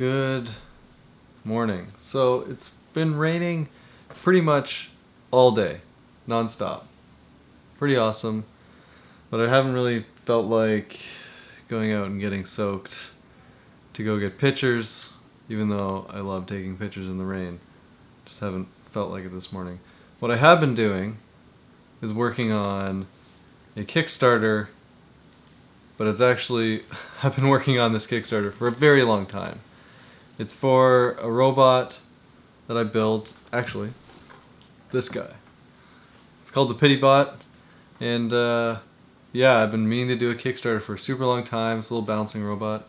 Good morning. So it's been raining pretty much all day, nonstop. Pretty awesome, but I haven't really felt like going out and getting soaked to go get pictures, even though I love taking pictures in the rain. Just haven't felt like it this morning. What I have been doing is working on a Kickstarter but it's actually, I've been working on this Kickstarter for a very long time. It's for a robot that I built, actually, this guy. It's called the Pity Bot, and uh, yeah, I've been meaning to do a Kickstarter for a super long time. It's a little bouncing robot.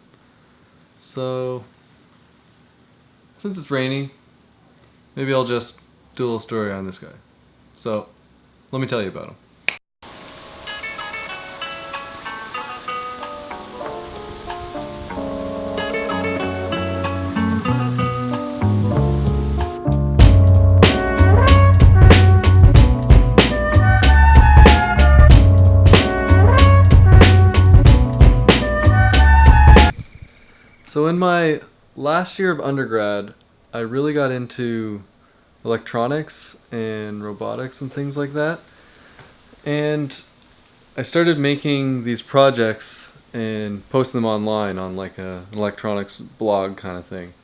So, since it's raining, maybe I'll just do a little story on this guy. So, let me tell you about him. My last year of undergrad, I really got into electronics and robotics and things like that. And I started making these projects and posting them online on like a, an electronics blog kind of thing.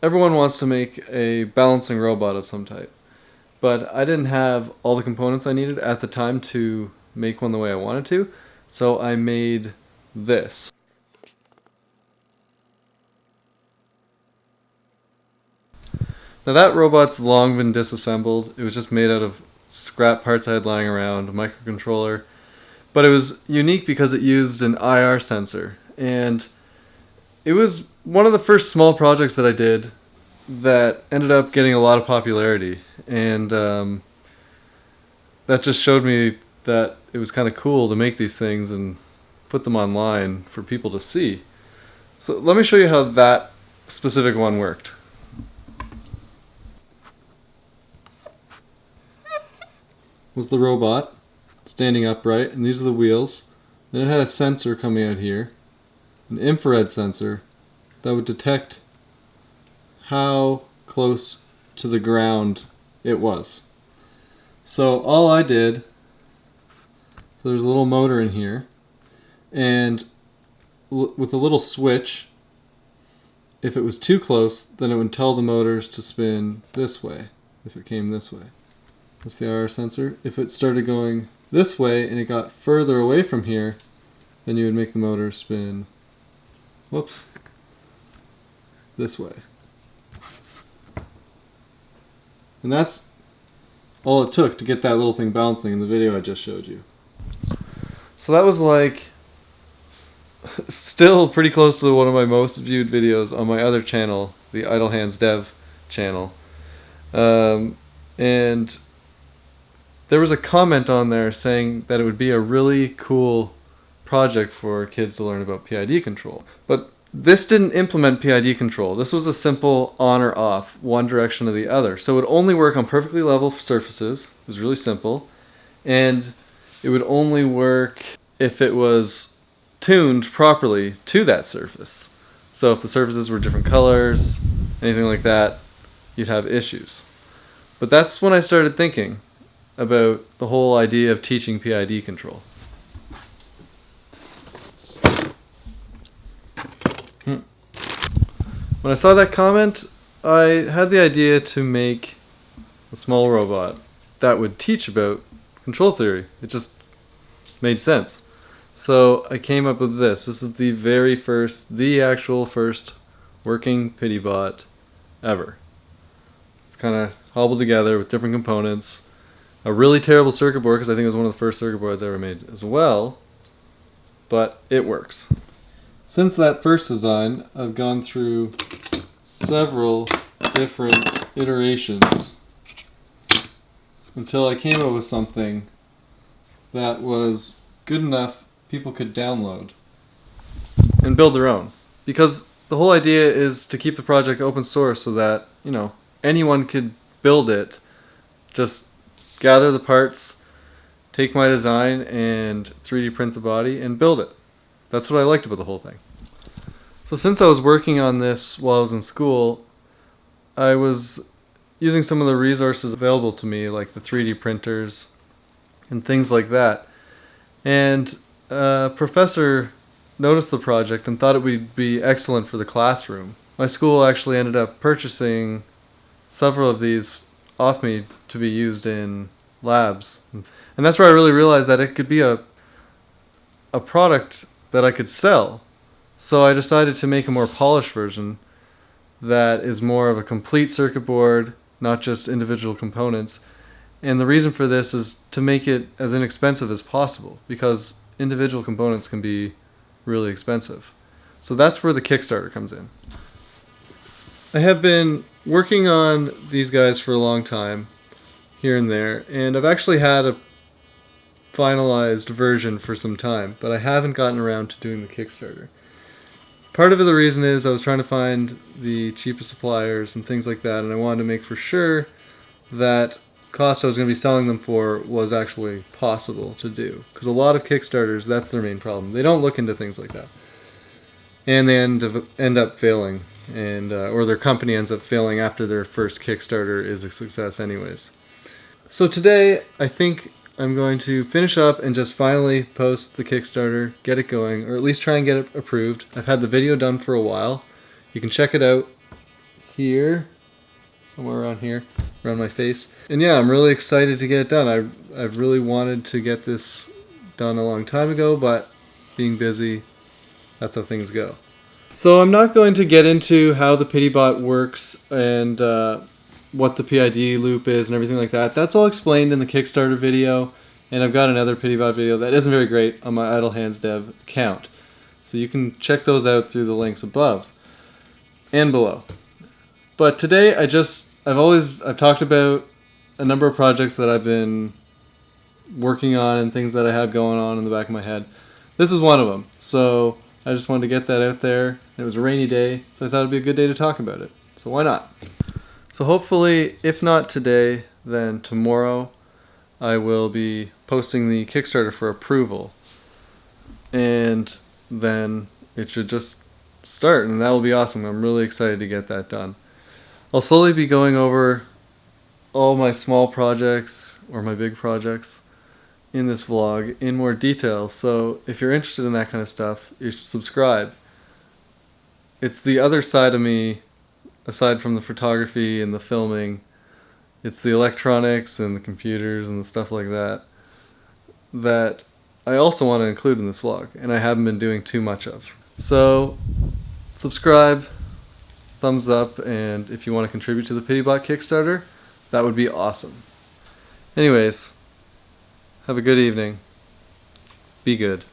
Everyone wants to make a balancing robot of some type, but I didn't have all the components I needed at the time to make one the way I wanted to, so I made this. Now that robot's long been disassembled. It was just made out of scrap parts I had lying around, a microcontroller. But it was unique because it used an IR sensor. And it was one of the first small projects that I did that ended up getting a lot of popularity. And um, that just showed me that it was kind of cool to make these things and put them online for people to see. So let me show you how that specific one worked. Was the robot standing upright, and these are the wheels. Then it had a sensor coming out here, an infrared sensor that would detect how close to the ground it was. So all I did, so there's a little motor in here, and with a little switch, if it was too close, then it would tell the motors to spin this way, if it came this way. That's the IR sensor. If it started going this way and it got further away from here, then you would make the motor spin, whoops, this way. And that's all it took to get that little thing bouncing in the video I just showed you. So that was like still pretty close to one of my most viewed videos on my other channel, the Idle Hands Dev channel. Um, and there was a comment on there saying that it would be a really cool project for kids to learn about PID control. But this didn't implement PID control. This was a simple on or off, one direction or the other. So it would only work on perfectly level surfaces. It was really simple. And it would only work if it was tuned properly to that surface. So if the surfaces were different colors, anything like that, you'd have issues. But that's when I started thinking, about the whole idea of teaching PID control. Hmm. When I saw that comment, I had the idea to make a small robot that would teach about control theory. It just made sense. So I came up with this. This is the very first, the actual first working PityBot ever. It's kind of hobbled together with different components a really terrible circuit board because I think it was one of the first circuit boards I ever made as well. But it works. Since that first design, I've gone through several different iterations until I came up with something that was good enough people could download and build their own. Because the whole idea is to keep the project open source so that, you know, anyone could build it just gather the parts, take my design and 3D print the body and build it. That's what I liked about the whole thing. So since I was working on this while I was in school, I was using some of the resources available to me, like the 3D printers and things like that. And a professor noticed the project and thought it would be excellent for the classroom. My school actually ended up purchasing several of these off me to be used in labs. And that's where I really realized that it could be a a product that I could sell. So I decided to make a more polished version that is more of a complete circuit board, not just individual components. And the reason for this is to make it as inexpensive as possible because individual components can be really expensive. So that's where the Kickstarter comes in. I have been working on these guys for a long time, here and there, and I've actually had a finalized version for some time, but I haven't gotten around to doing the Kickstarter. Part of the reason is I was trying to find the cheapest suppliers and things like that, and I wanted to make for sure that cost I was going to be selling them for was actually possible to do. Because a lot of Kickstarters, that's their main problem. They don't look into things like that. And they end up, end up failing, and uh, or their company ends up failing after their first Kickstarter is a success anyways. So today, I think I'm going to finish up and just finally post the Kickstarter, get it going, or at least try and get it approved. I've had the video done for a while. You can check it out here, somewhere around here, around my face. And yeah, I'm really excited to get it done. I, I've really wanted to get this done a long time ago, but being busy, that's how things go. So I'm not going to get into how the Pity Bot works and uh, what the PID loop is and everything like that. That's all explained in the Kickstarter video, and I've got another PityBot video that isn't very great on my Idle Hands Dev account. So you can check those out through the links above and below. But today I just, I've always, I've talked about a number of projects that I've been working on and things that I have going on in the back of my head. This is one of them. So I just wanted to get that out there. It was a rainy day, so I thought it'd be a good day to talk about it. So why not? So hopefully, if not today, then tomorrow I will be posting the Kickstarter for approval. And then it should just start, and that will be awesome. I'm really excited to get that done. I'll slowly be going over all my small projects or my big projects in this vlog in more detail. So if you're interested in that kind of stuff, you should subscribe. It's the other side of me aside from the photography and the filming, it's the electronics and the computers and the stuff like that that I also want to include in this vlog, and I haven't been doing too much of. So, subscribe, thumbs up, and if you want to contribute to the PityBot Kickstarter, that would be awesome. Anyways, have a good evening. Be good.